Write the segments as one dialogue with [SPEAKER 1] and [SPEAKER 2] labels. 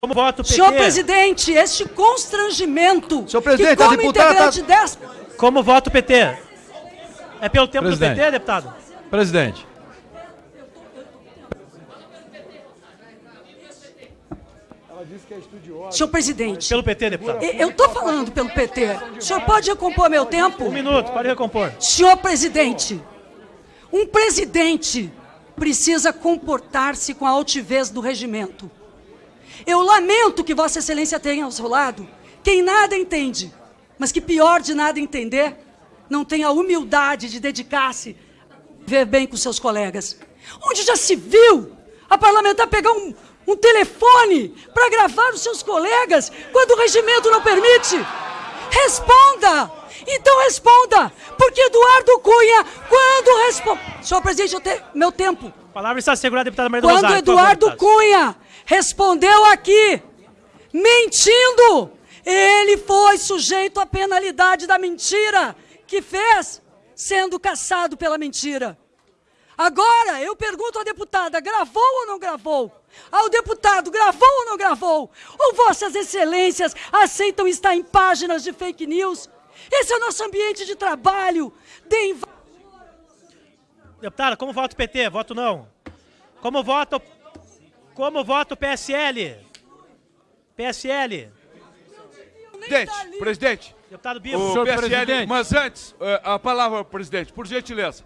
[SPEAKER 1] Como voto o PT?
[SPEAKER 2] Senhor presidente, este constrangimento
[SPEAKER 3] Senhor presidente,
[SPEAKER 2] que
[SPEAKER 3] a
[SPEAKER 2] como
[SPEAKER 3] deputada
[SPEAKER 2] integrante dessa...
[SPEAKER 1] Como voto o PT? É pelo tempo
[SPEAKER 3] Presidente.
[SPEAKER 1] do PT, deputado?
[SPEAKER 3] Presidente.
[SPEAKER 2] Senhor presidente,
[SPEAKER 1] Pelo PT, deputado?
[SPEAKER 2] eu estou falando pelo PT. O senhor pode recompor meu tempo?
[SPEAKER 1] Um minuto, pode recompor.
[SPEAKER 2] Senhor presidente, um presidente precisa comportar-se com a altivez do regimento. Eu lamento que Vossa Excelência tenha ao seu lado quem nada entende, mas que pior de nada entender, não tem a humildade de dedicar-se a ver bem com seus colegas. Onde já se viu a parlamentar pegar um, um telefone para gravar os seus colegas quando o regimento não permite? Responda! Então responda! Porque Eduardo Cunha, quando responde. Senhor presidente, eu tenho meu tempo.
[SPEAKER 1] A palavra está assegurada, deputada Maria do
[SPEAKER 2] Quando
[SPEAKER 1] Rosário. favor,
[SPEAKER 2] Eduardo
[SPEAKER 1] deputado.
[SPEAKER 2] Cunha respondeu aqui, mentindo, ele foi sujeito à penalidade da mentira que fez, sendo caçado pela mentira. Agora, eu pergunto à deputada, gravou ou não gravou? Ao deputado, gravou ou não gravou? Ou vossas excelências aceitam estar em páginas de fake news? Esse é o nosso ambiente de trabalho. Deem
[SPEAKER 1] Deputada, como vota o PT? Voto não. Como vota o... Como vota o PSL? PSL.
[SPEAKER 4] Presidente, presidente,
[SPEAKER 1] Deputado Bibo.
[SPEAKER 4] o
[SPEAKER 3] Senhor
[SPEAKER 4] PSL,
[SPEAKER 3] presidente.
[SPEAKER 4] mas antes, eh, a palavra, presidente, por gentileza.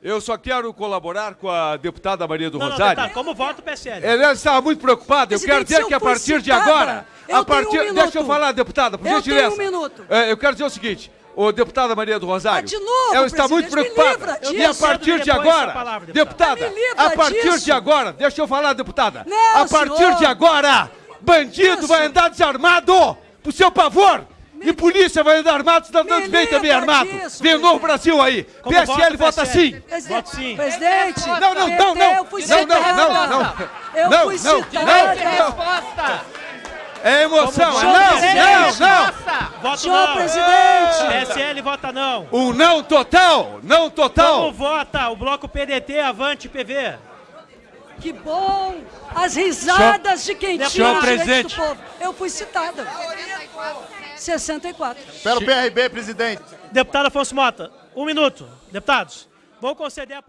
[SPEAKER 4] Eu só quero colaborar com a deputada Maria do
[SPEAKER 1] Não, não,
[SPEAKER 4] Rosário.
[SPEAKER 1] deputado, como vota o PSL?
[SPEAKER 4] Ela estava muito preocupada. Eu quero dizer que a partir de agora.
[SPEAKER 2] eu
[SPEAKER 4] A
[SPEAKER 2] tenho
[SPEAKER 4] partir,
[SPEAKER 2] um
[SPEAKER 4] deixa eu falar, deputada, por
[SPEAKER 2] Eu
[SPEAKER 4] gentileza.
[SPEAKER 2] tenho um minuto.
[SPEAKER 4] Eh, eu quero dizer o seguinte. O deputada Maria do Rosário,
[SPEAKER 2] Ah, de novo,
[SPEAKER 4] ela está muito preocupada.
[SPEAKER 2] livra
[SPEAKER 4] E a partir de agora,
[SPEAKER 1] palavra,
[SPEAKER 4] deputada,
[SPEAKER 2] livra
[SPEAKER 4] a partir
[SPEAKER 2] disso.
[SPEAKER 4] de agora, deixa eu falar, deputada.
[SPEAKER 2] Não,
[SPEAKER 4] a partir
[SPEAKER 2] senhor.
[SPEAKER 4] de agora, bandido
[SPEAKER 2] Isso.
[SPEAKER 4] vai andar desarmado, pro seu pavor. E polícia vai andar armado, cidadão
[SPEAKER 2] Me
[SPEAKER 4] de bem também armado.
[SPEAKER 2] disso,
[SPEAKER 4] Vem o novo. Brasil aí.
[SPEAKER 1] Como
[SPEAKER 4] PSL
[SPEAKER 1] vota o
[SPEAKER 4] vota
[SPEAKER 1] PSL?
[SPEAKER 4] sim.
[SPEAKER 2] Presidente,
[SPEAKER 1] Voto sim.
[SPEAKER 2] Presidente,
[SPEAKER 4] Não, não, não, não.
[SPEAKER 2] eu fui
[SPEAKER 4] Não, não, não, não.
[SPEAKER 2] Eu
[SPEAKER 4] Não,
[SPEAKER 2] fui
[SPEAKER 4] não,
[SPEAKER 2] citada.
[SPEAKER 4] não. É emoção,
[SPEAKER 1] Como
[SPEAKER 4] é não,
[SPEAKER 1] vota?
[SPEAKER 4] não,
[SPEAKER 1] Voto
[SPEAKER 2] Senhor
[SPEAKER 1] não.
[SPEAKER 2] presidente,
[SPEAKER 1] PSL vota não.
[SPEAKER 4] não. Um não total, não
[SPEAKER 1] Como
[SPEAKER 4] total.
[SPEAKER 1] vota o bloco PDT, Avante PV?
[SPEAKER 2] que bom. As risadas de quem tinha
[SPEAKER 1] Senhor
[SPEAKER 3] presidente.
[SPEAKER 2] do povo. Eu fui citada. 64.
[SPEAKER 5] Pelo PRB, presidente.
[SPEAKER 1] Deputado Afonso Mota, um minuto. Deputados, vou conceder a palavra.